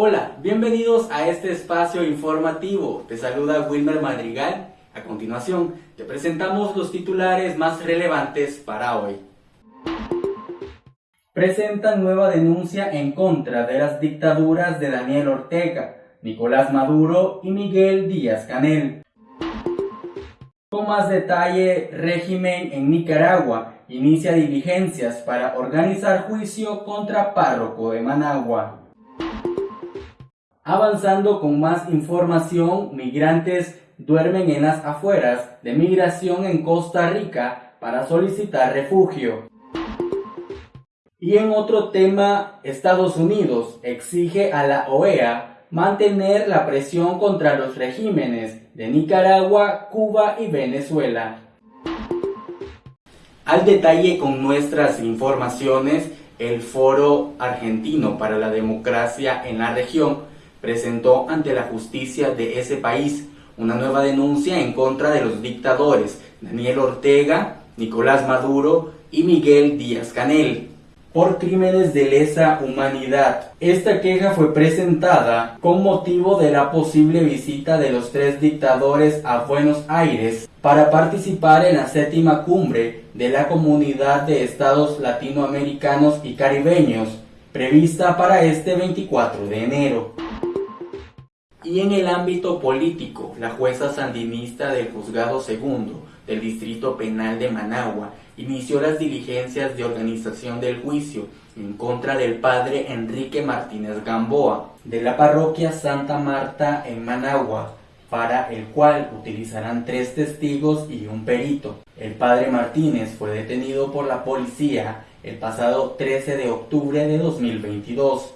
Hola, bienvenidos a este espacio informativo. Te saluda Wilmer Madrigal. A continuación, te presentamos los titulares más relevantes para hoy. Presentan nueva denuncia en contra de las dictaduras de Daniel Ortega, Nicolás Maduro y Miguel Díaz Canel. Con más detalle, régimen en Nicaragua inicia diligencias para organizar juicio contra párroco de Managua. Avanzando con más información, migrantes duermen en las afueras de migración en Costa Rica para solicitar refugio. Y en otro tema, Estados Unidos exige a la OEA mantener la presión contra los regímenes de Nicaragua, Cuba y Venezuela. Al detalle con nuestras informaciones, el Foro Argentino para la Democracia en la región presentó ante la justicia de ese país una nueva denuncia en contra de los dictadores Daniel Ortega, Nicolás Maduro y Miguel Díaz Canel por crímenes de lesa humanidad. Esta queja fue presentada con motivo de la posible visita de los tres dictadores a Buenos Aires para participar en la séptima cumbre de la Comunidad de Estados Latinoamericanos y Caribeños, prevista para este 24 de enero. Y en el ámbito político, la jueza sandinista del Juzgado Segundo del Distrito Penal de Managua inició las diligencias de organización del juicio en contra del padre Enrique Martínez Gamboa de la parroquia Santa Marta en Managua, para el cual utilizarán tres testigos y un perito. El padre Martínez fue detenido por la policía el pasado 13 de octubre de 2022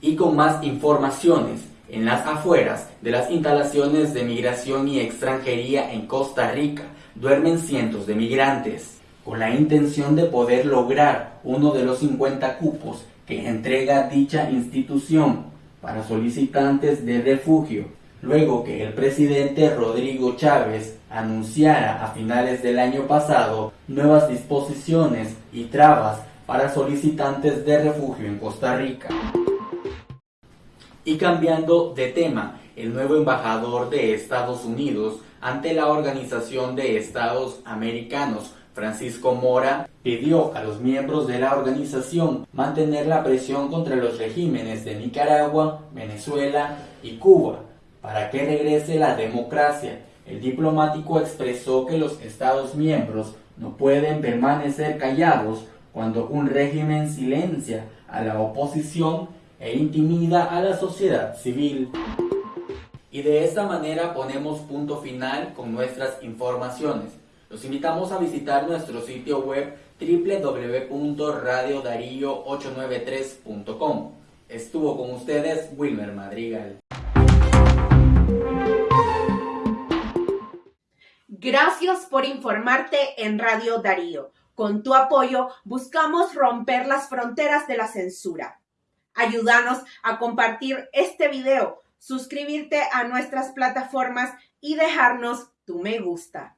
y con más informaciones en las afueras de las instalaciones de migración y extranjería en Costa Rica duermen cientos de migrantes, con la intención de poder lograr uno de los 50 cupos que entrega dicha institución para solicitantes de refugio, luego que el presidente Rodrigo Chávez anunciara a finales del año pasado nuevas disposiciones y trabas para solicitantes de refugio en Costa Rica. Y cambiando de tema, el nuevo embajador de Estados Unidos ante la Organización de Estados Americanos, Francisco Mora, pidió a los miembros de la organización mantener la presión contra los regímenes de Nicaragua, Venezuela y Cuba para que regrese la democracia. El diplomático expresó que los Estados miembros no pueden permanecer callados cuando un régimen silencia a la oposición e intimida a la sociedad civil. Y de esta manera ponemos punto final con nuestras informaciones. Los invitamos a visitar nuestro sitio web www.radiodarío893.com. Estuvo con ustedes Wilmer Madrigal. Gracias por informarte en Radio Darío. Con tu apoyo buscamos romper las fronteras de la censura. Ayúdanos a compartir este video, suscribirte a nuestras plataformas y dejarnos tu me gusta.